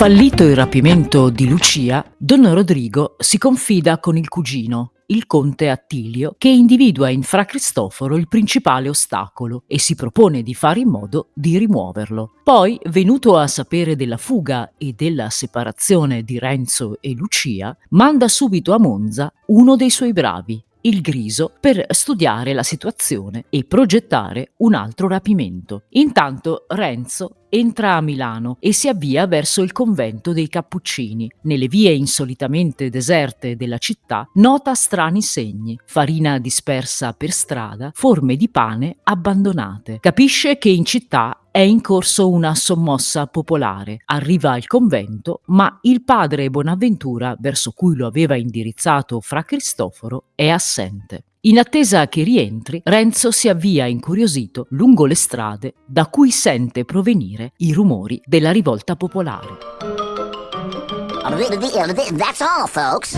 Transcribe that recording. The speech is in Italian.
Fallito il rapimento di Lucia, Don Rodrigo si confida con il cugino, il conte Attilio, che individua in Fra Cristoforo il principale ostacolo e si propone di fare in modo di rimuoverlo. Poi, venuto a sapere della fuga e della separazione di Renzo e Lucia, manda subito a Monza uno dei suoi bravi, il Griso per studiare la situazione e progettare un altro rapimento. Intanto Renzo entra a Milano e si avvia verso il convento dei Cappuccini. Nelle vie insolitamente deserte della città nota strani segni, farina dispersa per strada, forme di pane abbandonate. Capisce che in città è in corso una sommossa popolare. Arriva al convento, ma il padre Bonaventura, verso cui lo aveva indirizzato Fra Cristoforo, è assente. In attesa che rientri, Renzo si avvia incuriosito lungo le strade da cui sente provenire i rumori della rivolta popolare. That's all, folks.